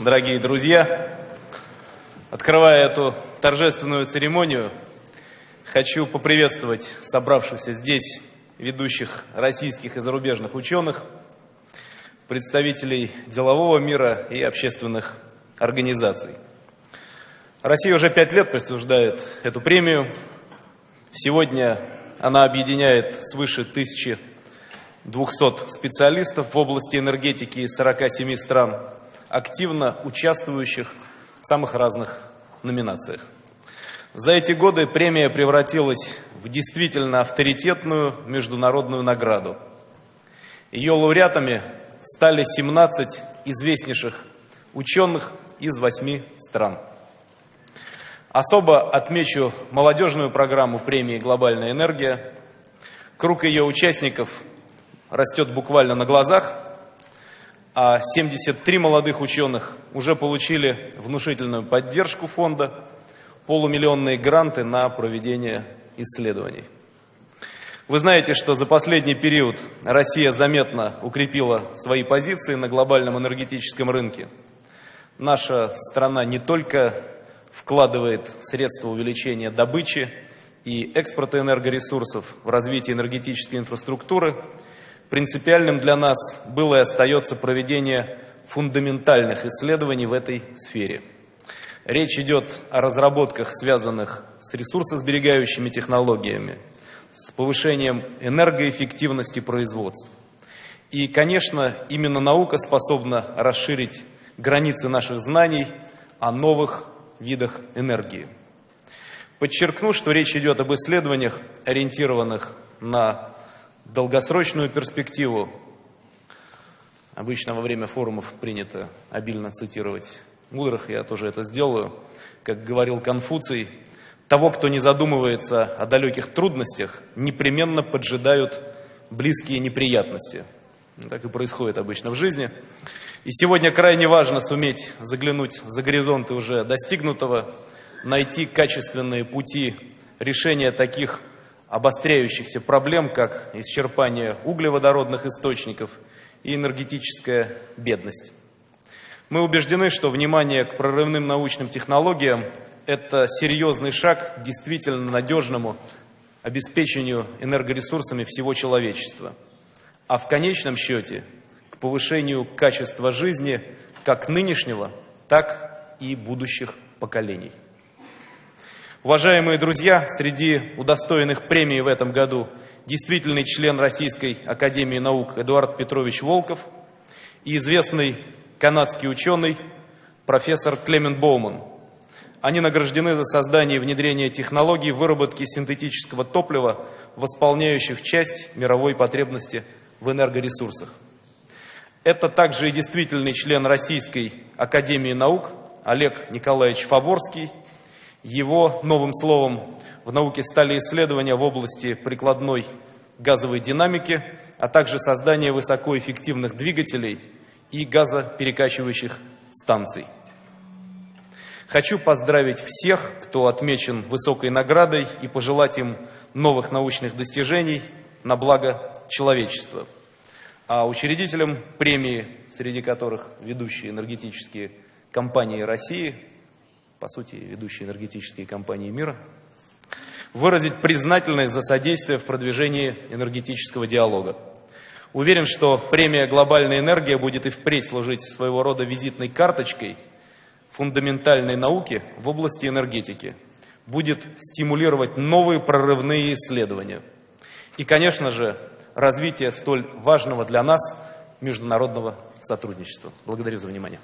дорогие друзья! Открывая эту торжественную церемонию, хочу поприветствовать собравшихся здесь ведущих российских и зарубежных ученых, представителей делового мира и общественных организаций. Россия уже пять лет присуждает эту премию. Сегодня она объединяет свыше 1200 специалистов в области энергетики из 47 стран, активно участвующих в самых разных номинациях. За эти годы премия превратилась в действительно авторитетную международную награду. Ее лауреатами стали 17 известнейших ученых из восьми стран. Особо отмечу молодежную программу премии «Глобальная энергия». Круг ее участников растет буквально на глазах, а 73 молодых ученых уже получили внушительную поддержку фонда, полумиллионные гранты на проведение исследований. Вы знаете, что за последний период Россия заметно укрепила свои позиции на глобальном энергетическом рынке. Наша страна не только вкладывает средства увеличения добычи и экспорта энергоресурсов в развитие энергетической инфраструктуры, принципиальным для нас было и остается проведение фундаментальных исследований в этой сфере. Речь идет о разработках, связанных с ресурсосберегающими технологиями, с повышением энергоэффективности производства. И, конечно, именно наука способна расширить границы наших знаний о новых видах энергии. Подчеркну, что речь идет об исследованиях, ориентированных на долгосрочную перспективу. Обычно во время форумов принято обильно цитировать мудрых, я тоже это сделаю. Как говорил Конфуций, того, кто не задумывается о далеких трудностях, непременно поджидают близкие неприятности. Так и происходит обычно в жизни. И сегодня крайне важно суметь заглянуть за горизонты уже достигнутого, найти качественные пути решения таких обостряющихся проблем, как исчерпание углеводородных источников и энергетическая бедность. Мы убеждены, что внимание к прорывным научным технологиям – это серьезный шаг к действительно надежному обеспечению энергоресурсами всего человечества, а в конечном счете к повышению качества жизни как нынешнего, так и будущих поколений. Уважаемые друзья, среди удостоенных премии в этом году действительный член Российской Академии Наук Эдуард Петрович Волков и известный канадский ученый профессор Клемент Боуман. Они награждены за создание и внедрение технологий выработки синтетического топлива, восполняющих часть мировой потребности в энергоресурсах. Это также и действительный член Российской Академии Наук Олег Николаевич Фаворский – его новым словом в науке стали исследования в области прикладной газовой динамики, а также создание высокоэффективных двигателей и газоперекачивающих станций. Хочу поздравить всех, кто отмечен высокой наградой и пожелать им новых научных достижений на благо человечества. А учредителям премии, среди которых ведущие энергетические компании России, по сути, ведущие энергетические компании мира, выразить признательность за содействие в продвижении энергетического диалога. Уверен, что премия «Глобальная энергия» будет и впредь служить своего рода визитной карточкой фундаментальной науки в области энергетики, будет стимулировать новые прорывные исследования и, конечно же, развитие столь важного для нас международного сотрудничества. Благодарю за внимание.